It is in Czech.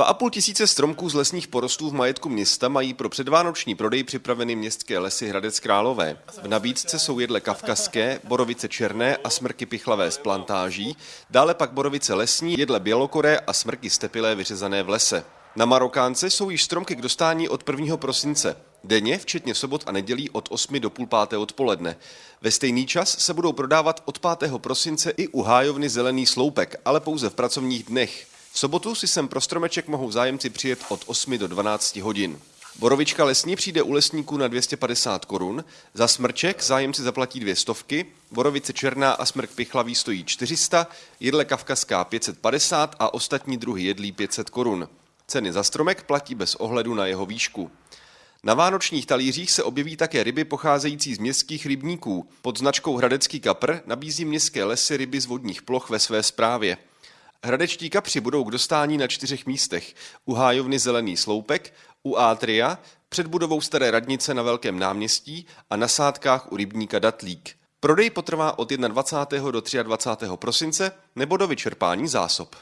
2,5 tisíce stromků z lesních porostů v majetku města mají pro předvánoční prodej připraveny městské lesy Hradec Králové. V nabídce jsou jedle kavkazské, borovice černé a smrky pichlavé z plantáží, dále pak borovice lesní, jedle bělokoré a smrky stepilé vyřezané v lese. Na Marokánce jsou již stromky k dostání od 1. prosince. Denně, včetně sobot a nedělí od 8 do půl páté odpoledne. Ve stejný čas se budou prodávat od 5. prosince i u hájovny Zelený sloupek, ale pouze v pracovních dnech. V sobotu si sem pro stromeček mohou zájemci přijet od 8 do 12 hodin. Borovička lesní přijde u lesníků na 250 korun, za smrček zájemci zaplatí dvě stovky, borovice černá a smrk pichlavý stojí 400, jedle kavkazská 550 a ostatní druhy jedlí 500 korun. Ceny za stromek platí bez ohledu na jeho výšku. Na vánočních talířích se objeví také ryby pocházející z městských rybníků. Pod značkou Hradecký kapr nabízí městské lesy ryby z vodních ploch ve své správě. Hradečtí kapři budou k dostání na čtyřech místech. U hájovny Zelený sloupek, u Átria, před budovou Staré radnice na Velkém náměstí a na sádkách u rybníka Datlík. Prodej potrvá od 21. do 23. prosince nebo do vyčerpání zásob.